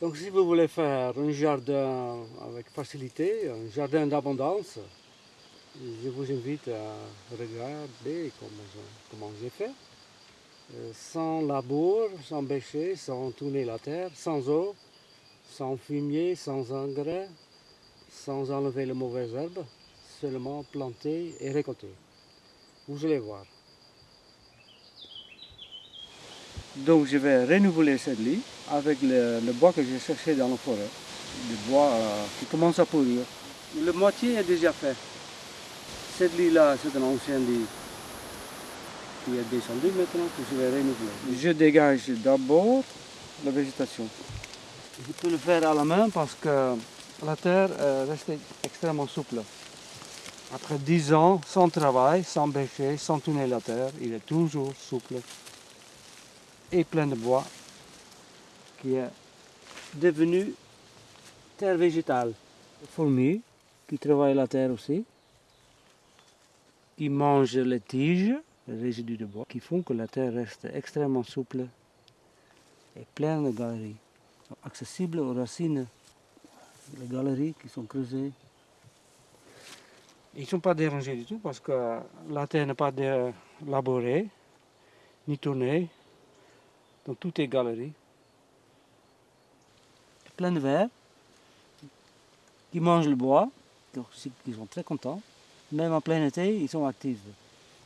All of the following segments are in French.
Donc si vous voulez faire un jardin avec facilité, un jardin d'abondance, je vous invite à regarder comment, j'ai fait. Euh, sans labour, sans bêcher, sans tourner la terre, sans eau, sans fumier, sans engrais, sans enlever les mauvaises herbes, seulement planter et récolter. Vous allez voir. Donc je vais renouveler cette lit avec le, bois que j'ai cherché dans la forêt. Le bois euh, qui commence à pourrir. Le moitié est déjà fait. Cette lit-là, c'est un ancien lit qui est descendu maintenant que je vais renouveler. Je dégage d'abord la végétation. Je peux le faire à la main parce que la terre reste extrêmement souple. Après 10 ans, sans travail, sans bêcher, sans tourner la terre, il est toujours souple et plein de bois qui est devenu terre végétale. Fourmis qui travaillent la terre aussi, qui mangent les tiges, les résidus de bois, qui font que la terre reste extrêmement souple et pleine de galeries, accessibles aux racines. Les galeries qui sont creusées. Ils ne sont pas dérangés du tout parce que la terre n'est pas labourée, ni tournée, donc tout est galerie. Plein de vers qui mangent le bois, donc ils sont très contents. Même en plein été, ils sont actifs.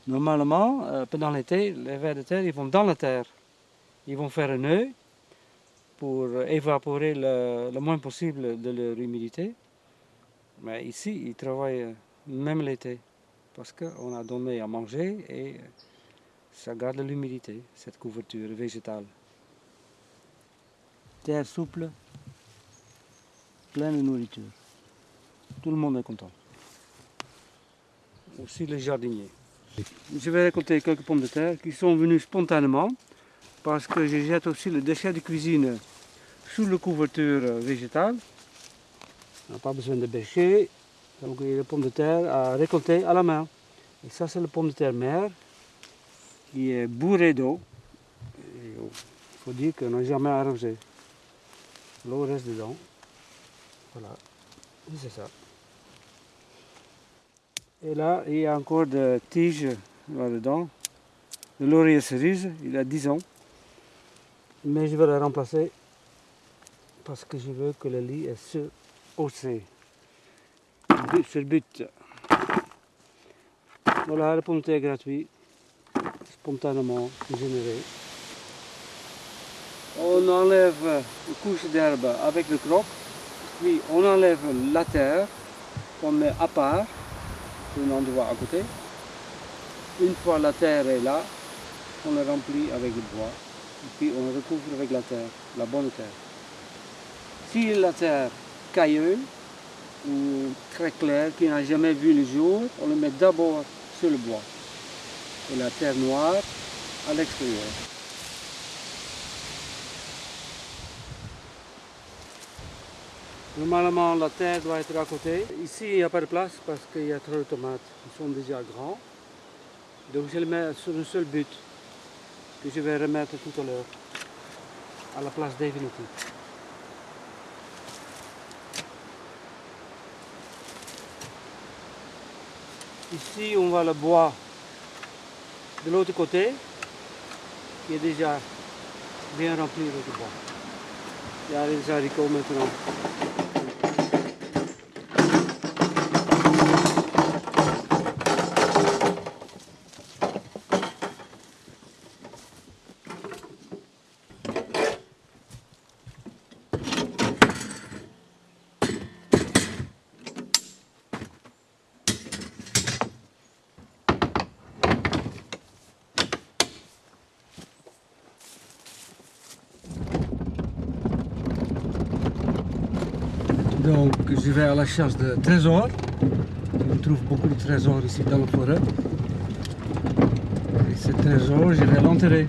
Normalement, euh, pendant l'été, les vers de terre, ils vont dans la terre. Ils vont faire un nœud pour évaporer le, le moins possible de leur humidité. Mais ici, ils travaillent même l'été parce qu'on a donné à manger et ça garde l'humidité, cette couverture végétale. Terre souple, pleine de nourriture. Tout le monde est content. Aussi les jardiniers. Je vais récolter quelques pommes de terre qui sont venues spontanément parce que je jette aussi le déchet de cuisine sous la couverture végétale. On n'a pas besoin de bêcher, donc il y a des pommes de terre à récolter à la main. Et ça c'est le pomme de terre mère qui est bourré d'eau. Il faut dire qu'on n'a jamais arrosé. L'eau reste dedans. Voilà, c'est ça. Et là, il y a encore des tiges là-dedans. Le laurier cerise, il a 10 ans. Mais je vais le remplacer parce que je veux que le lit est haussé. C'est le but. Voilà, le pompe est gratuit spontanément généré. On enlève une couche d'herbe avec le croc, puis on enlève la terre qu'on met à part, un endroit à côté. Une fois la terre est là, on le remplit avec le bois, puis on recouvre avec la terre, la bonne terre. Si la terre cailleuse ou très claire, qui n'a jamais vu le jour, on le met d'abord sur le bois et la terre noire à l'extérieur. Normalement, la terre doit être à côté. Ici, il n'y a pas de place parce qu'il y a trop de tomates. Ils sont déjà grands. Donc, je les mets sur un seul but que je vais remettre tout à l'heure à la place définitive. Ici, on voit le bois de l'autre côté, qui est déjà bien rempli avec le bois. Il y a les haricots maintenant. Donc je vais à la chasse de trésors. On trouve beaucoup de trésors ici dans la forêt. Et ces trésors, je vais l'enterrer.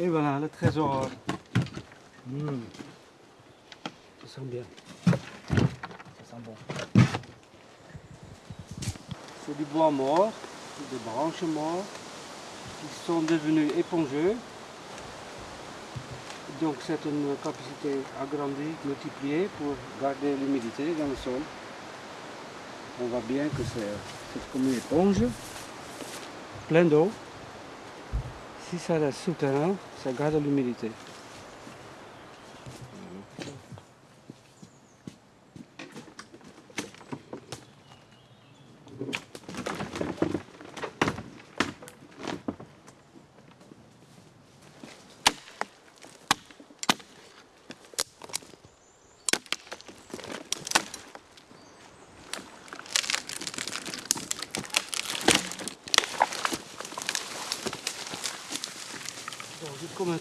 Et voilà le trésor. Mmh. Ça sent bien. Ça sent bon. C'est du bois mort, des branches mortes qui sont devenues épongeux. Donc c'est une capacité agrandie, multipliée pour garder l'humidité dans le sol. On voit bien que c'est comme une éponge, plein d'eau. Si ça reste souterrain, ça garde l'humidité.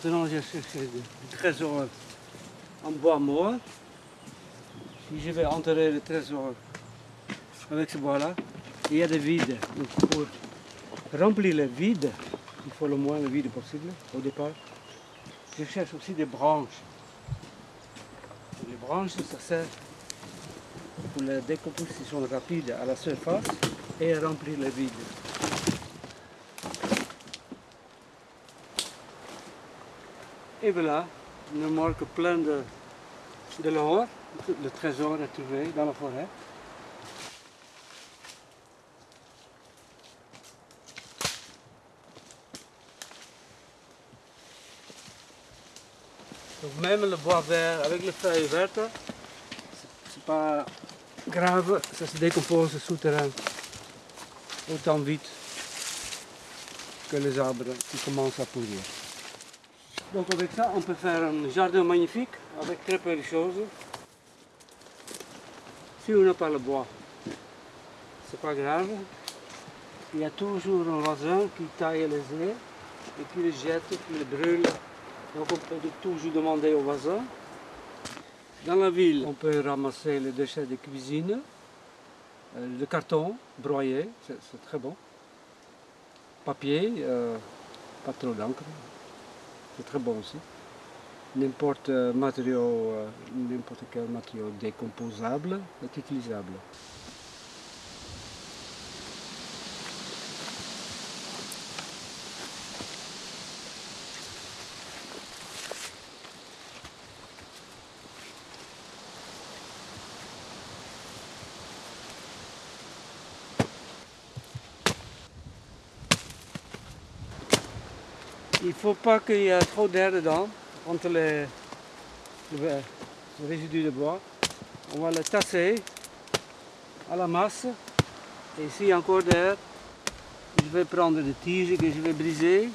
Maintenant, j'ai cherché du trésor en bois mort. Si je vais enterrer le trésor avec ce bois-là, il y a des vides. Donc pour remplir les vides, il faut le moins de vide possible au départ. Je cherche aussi des branches. Les branches, ça sert pour la décomposition rapide à la surface et à remplir les vides. Et voilà, une remorque pleine de, de l'or, le trésor est trouvé dans la forêt. Même le bois vert avec les feuilles vertes, c'est pas grave, ça se décompose souterrain autant vite que les arbres qui commencent à pourrir. Donc avec ça, on peut faire un jardin magnifique avec très peu de choses. Si on n'a pas le bois, c'est pas grave. Il y a toujours un voisin qui taille les œufs et qui les jette, qui les brûle. Donc on peut toujours demander au voisin. Dans la ville, on peut ramasser les déchets de cuisine, euh, le carton broyé, c'est c'est très bon. Papier, euh, pas trop d'encre, c'est très bon aussi. N'importe euh, matériau, euh, n'importe quel matériau décomposable est utilisable. Il ne faut pas qu'il y ait trop d'air dedans, entre les, le, le résidu de bois. On va le tasser à la masse. Et s'il y encore d'air, je vais prendre des tiges que je vais briser.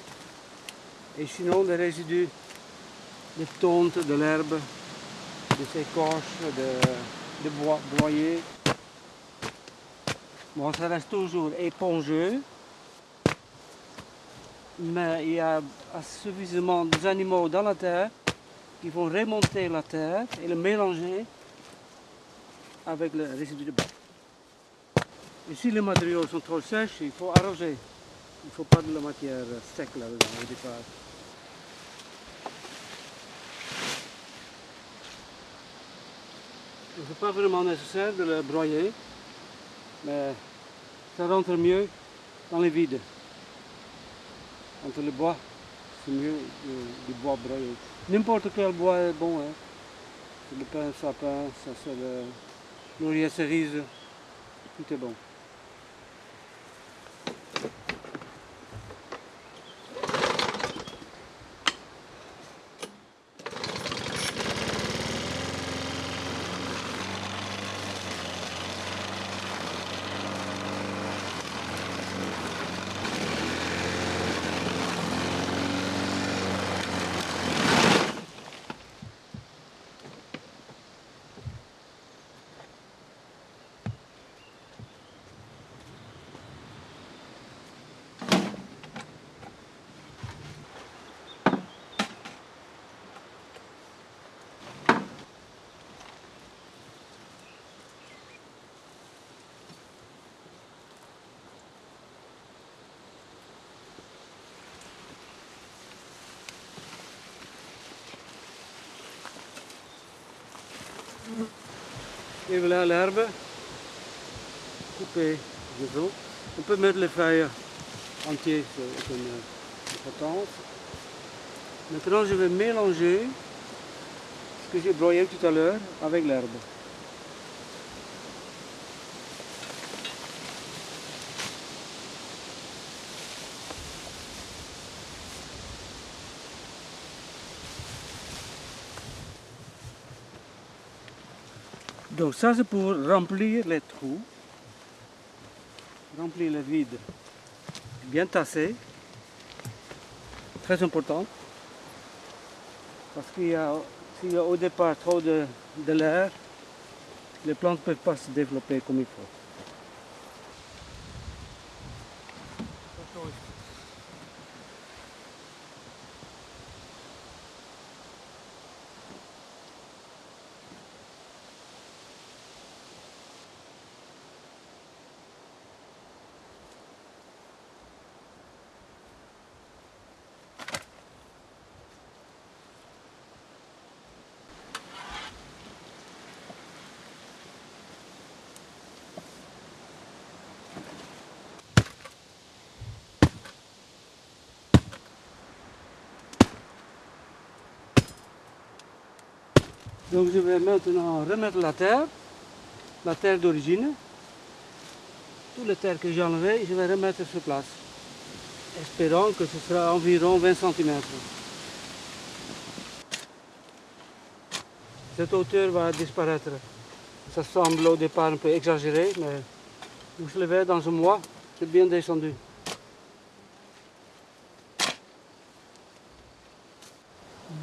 Et sinon, des résidus de tonte, de l'herbe, des écorches, de, de bois broyé. Bon, ça reste toujours épongeux mais il y a suffisamment d'animaux dans la terre qui vont remonter la terre et le mélanger avec le résidu de bois. Et si les matériaux sont trop sèches, il faut arroser. Il ne faut pas de la matière sec là-dedans au départ. Ce n'est pas vraiment nécessaire de le broyer, mais ça rentre mieux dans les vides entre le bois, c'est mieux euh, du bois broyé. N'importe quel bois est bon. Hein. C'est le pin sapin, ça c'est le laurier cerise, tout est bon. Et voilà l'herbe coupée de On peut mettre les feuilles entières, c'est une importance. Maintenant, je vais mélanger ce que j'ai broyé tout à l'heure avec l'herbe. Donc ça c'est pour remplir les trous, remplir le vide, bien tassé, très important, parce qu'il y a, s'il y a au départ trop de, de l'air, les plantes ne peuvent pas se développer comme il faut. Donc je vais maintenant remettre la terre, la terre d'origine. Toute la terre que j'ai enlevée, je vais remettre sur place. Espérant que ce sera environ 20 cm. Cette hauteur va disparaître. Ça semble au départ un peu exagéré, mais vous le verrez dans un mois, c'est bien descendu.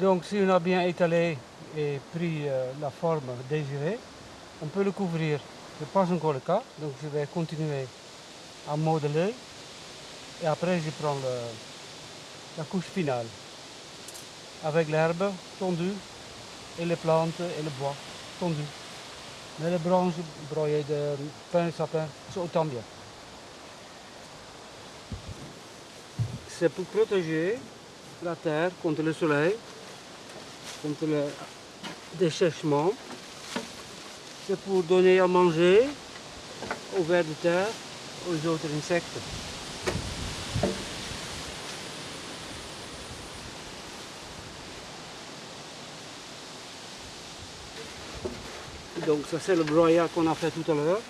Donc si on a bien étalé et pris euh, la forme désirée, on peut le couvrir. Ce n'est pas encore le cas, donc je vais continuer à modeler et après je prends la couche finale avec l'herbe tondue et les plantes et le bois tondu. Mais les branches broyées de pain et sapin, c'est autant bien. C'est pour protéger la terre contre le soleil, contre dessèchement. C'est pour donner à manger aux vers de terre, aux autres insectes. Donc ça c'est le broyat qu'on a fait tout à l'heure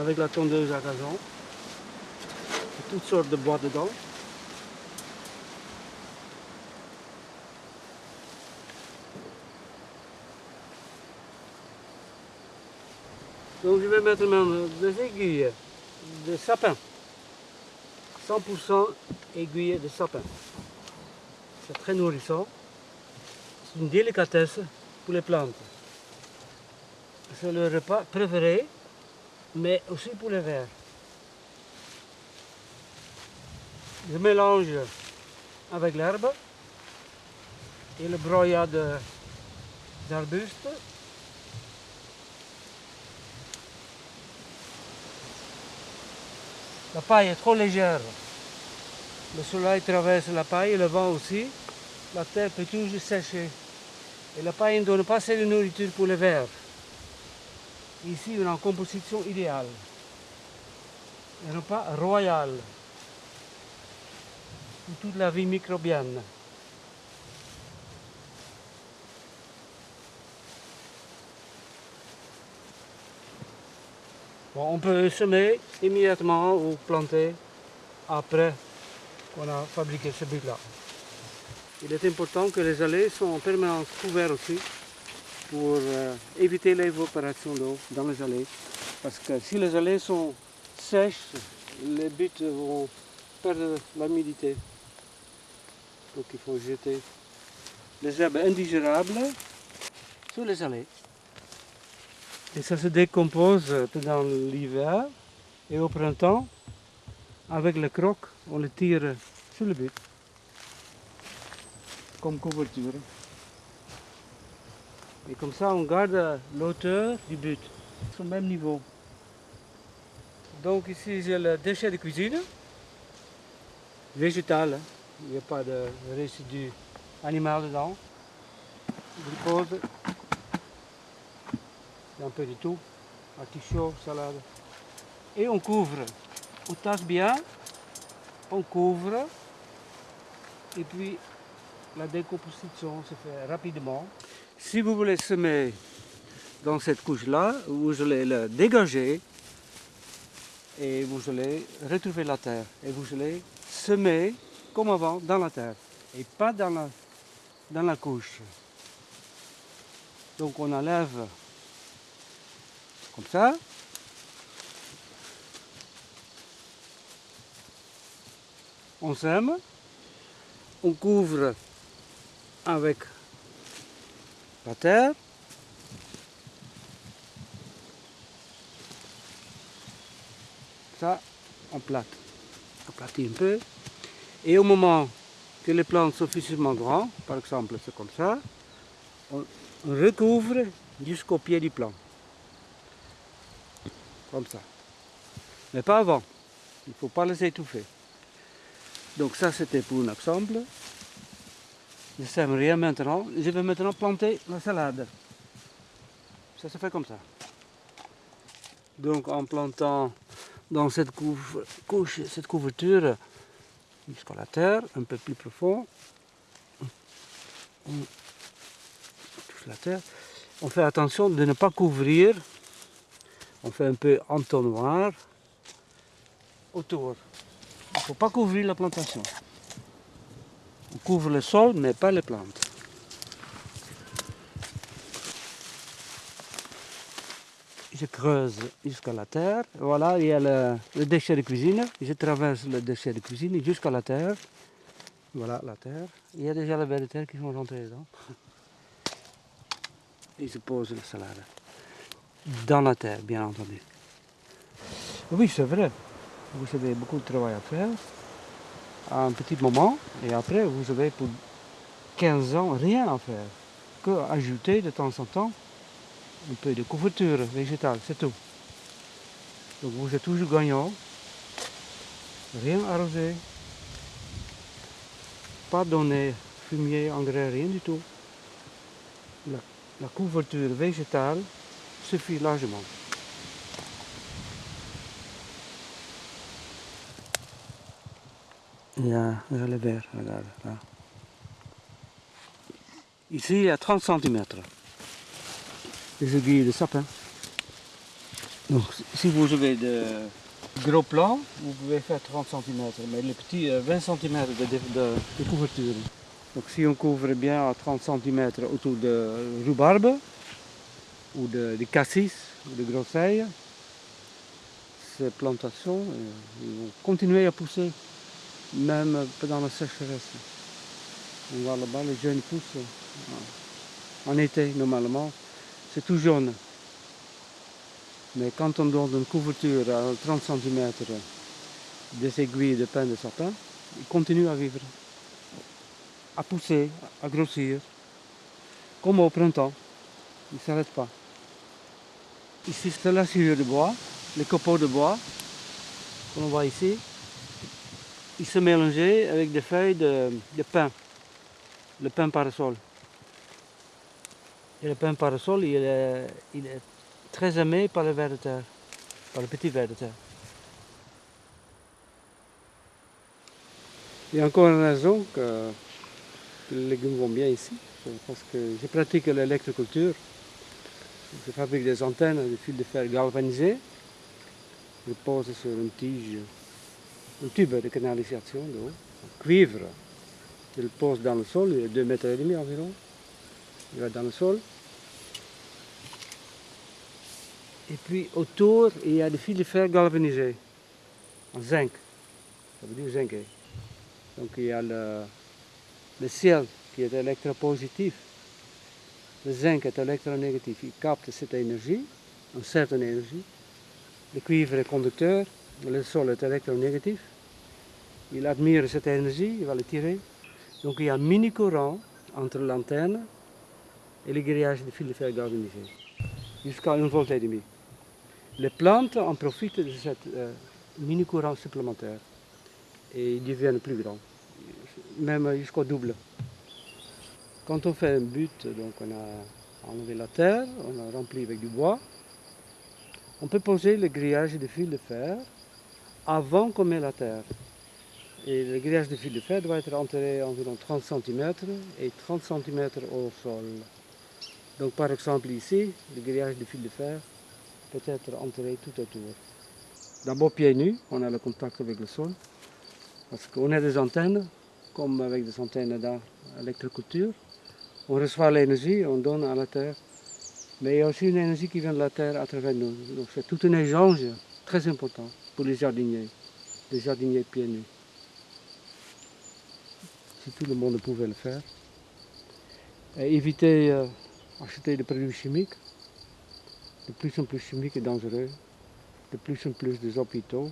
avec la tondeuse à gazon. Toutes sortes de bois dedans. Donc je vais mettre même des aiguilles de sapin. 100% aiguilles de sapin. C'est très nourrissant. C'est une délicatesse pour les plantes. C'est le repas préféré, mais aussi pour les vers. Je mélange avec l'herbe et le broyat d'arbustes La paille est trop légère. Le soleil traverse la paille, le vent aussi. La terre peut toujours sécher. Et la paille ne donne pas assez de nourriture pour les vers. Ici, on a une composition idéale. Un repas royal pour toute la vie microbienne. On peut semer immédiatement ou planter après qu'on a fabriqué ce but-là. Il est important que les allées soient en permanence couvertes aussi pour euh, éviter l'évaporation d'eau dans les allées. Parce que si les allées sont sèches, les buts vont perdre l'humidité. Donc il faut jeter les herbes indigérables sur les allées. Et ça se décompose pendant l'hiver et au printemps, avec le croc, on le tire sur le but, comme couverture. Et comme ça, on garde l'auteur du but, au même niveau. Donc ici, j'ai le déchet de cuisine, végétal, hein. il n'y a pas de résidu animal dedans. Un peu de tout. Artichaut, salade. Et on couvre. On tasse bien. On couvre. Et puis la décomposition se fait rapidement. Si vous voulez semer dans cette couche-là, vous allez le dégager et vous allez retrouver la terre. Et vous allez semer comme avant dans la terre et pas dans la, dans la couche. Donc on enlève comme ça. On sème, on couvre avec la terre. Ça, on plate. On aplatit un peu. Et au moment que les plantes sont suffisamment grandes, par exemple c'est comme ça, on recouvre jusqu'au pied du plant. Comme ça. Mais pas avant. Il faut pas les étouffer. Donc ça c'était pour un exemple. Je sème rien maintenant. Je vais maintenant planter la salade. Ça se fait comme ça. Donc en plantant dans cette couche, cette couverture jusqu'à la terre, un peu plus profond, on touche la terre. On fait attention de ne pas couvrir. On fait un peu entonnoir autour. Il ne faut pas couvrir la plantation. On couvre le sol, mais pas les plantes. Je creuse jusqu'à la terre. Voilà, il y a le, déchet de cuisine. Je traverse le déchet de cuisine jusqu'à la terre. Voilà la terre. Il y a déjà les vers de terre qui sont rentrés dedans. Et je pose la salade. Dans la terre, bien entendu. Oui, c'est vrai. Vous avez beaucoup de travail à faire à un petit moment et après vous avez pour 15 ans rien à faire que ajouter de temps en temps un peu de couverture végétale, c'est tout. Donc vous êtes toujours gagnant, rien arrosé, pas donner fumier, engrais, rien du tout. La couverture végétale suffit largement. Il y a, le verre, regarde là. Ici, il y a 30 cm. Les aiguilles de sapin. Donc, si vous avez de gros plans, vous pouvez faire 30 cm, mais les petits 20 cm de, couverture. Donc, si on couvre bien à 30 cm autour de rhubarbe, ou de, cassis, ou de grosseilles, ces plantations euh, vont continuer à pousser même pendant la sécheresse. On voit là-bas, les jeunes poussent en été normalement, c'est tout jaune. Mais quand on donne une couverture à 30 cm des aiguilles de pain de sapin, ils continuent à vivre, à pousser, à grossir, comme au printemps. Ils ne s'arrêtent pas. Ici, c'est la de bois, les copeaux de bois, qu'on voit ici il se mélangeait avec des feuilles de, de pain, le pain parasol. Et le pain parasol, il est, très aimé par le ver de terre, par le petit ver de terre. Il y a encore une raison que, les légumes vont bien ici, parce que je pratique l'électroculture. Je fabrique des antennes de fil de fer galvanisé. Je pose sur une tige un tube de canalisation d'eau, cuivre. Il pose dans le sol, il est 2 mètres et demi environ. Il va dans le sol. Et puis autour, il y a des fils de fer galvanisés, en zinc. Ça veut dire zinc. Donc il y a le, le ciel qui est électropositif. Le zinc est électronégatif. Il capte cette énergie, une certaine énergie. Le cuivre est conducteur, le sol est électronégatif. Il admire cette énergie, il va le tirer. Donc il y a un mini-courant entre l'antenne et le grillage de fil de fer galvanisé, jusqu'à une volt et demi. Les plantes en profitent de cette euh, mini-courant supplémentaire et ils deviennent plus grands, même jusqu'au double. Quand on fait un but, donc on a enlevé la terre, on a rempli avec du bois. On peut poser le grillage de fil de fer avant qu'on met la terre. Et le grillage de fil de fer doit être enterré environ 30 cm et 30 cm au sol. Donc par exemple ici, le grillage de fil de fer peut être enterré tout autour. D'abord pieds nus, on a le contact avec le sol. Parce qu'on a des antennes, comme avec des antennes d'électroculture. On reçoit l'énergie, on donne à la terre. Mais il y a aussi une énergie qui vient de la terre à travers nous. Donc c'est tout un échange très important pour les jardiniers, les jardiniers pieds nus. Si tout le monde pouvait le faire. Éviter d'acheter des produits chimiques. De plus en plus chimiques et dangereux. De plus en plus des hôpitaux.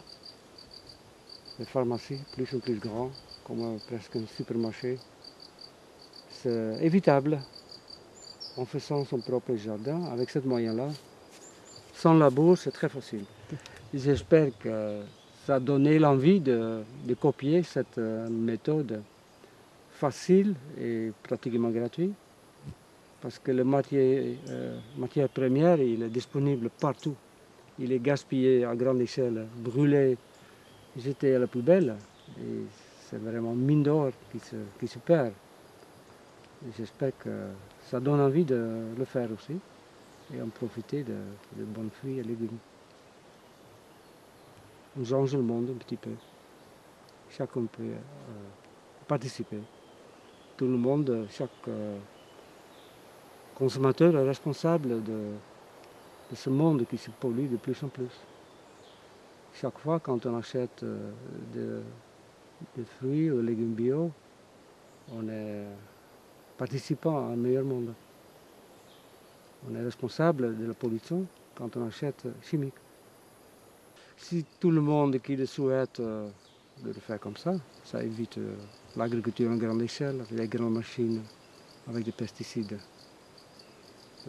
Des pharmacies plus en plus grands, comme presque un supermarché. C'est évitable en faisant son propre jardin avec ce moyen-là. Sans labour, c'est très facile. J'espère que ça a donné l'envie de, copier cette euh, méthode facile et pratiquement gratuite. Parce que le matière, euh, matière première, il est disponible partout. Il est gaspillé à grande échelle, brûlé, jeté à la poubelle. Et c'est vraiment mine d'or qui se, qui se perd. J'espère que ça donne envie de le faire aussi et en profiter de, de bons fruits et légumes. On change le monde un petit peu. Chacun peut euh, participer. Tout le monde, chaque euh, consommateur est responsable de, ce monde qui se pollue de plus en plus. Chaque fois quand on achète euh, des fruits ou légumes bio, on est participant à un meilleur monde. On est responsable de la pollution quand on achète chimique. Si tout le monde qui le souhaite euh, le faire comme ça, ça évite euh, l'agriculture en grande échelle, avec des grandes machines, avec des pesticides.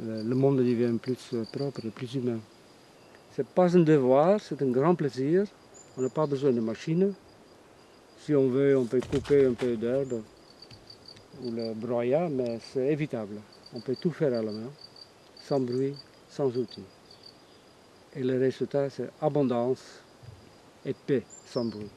Le, monde devient plus euh, propre plus humain. Ce n'est pas un devoir, c'est un grand plaisir. On n'a pas besoin de machines. Si on veut, on peut couper un peu d'herbe ou le broyer, mais c'est évitable. On peut tout faire à la main, sans bruit, sans outils. Et le résultat, c'est abondance et paix sans bruit.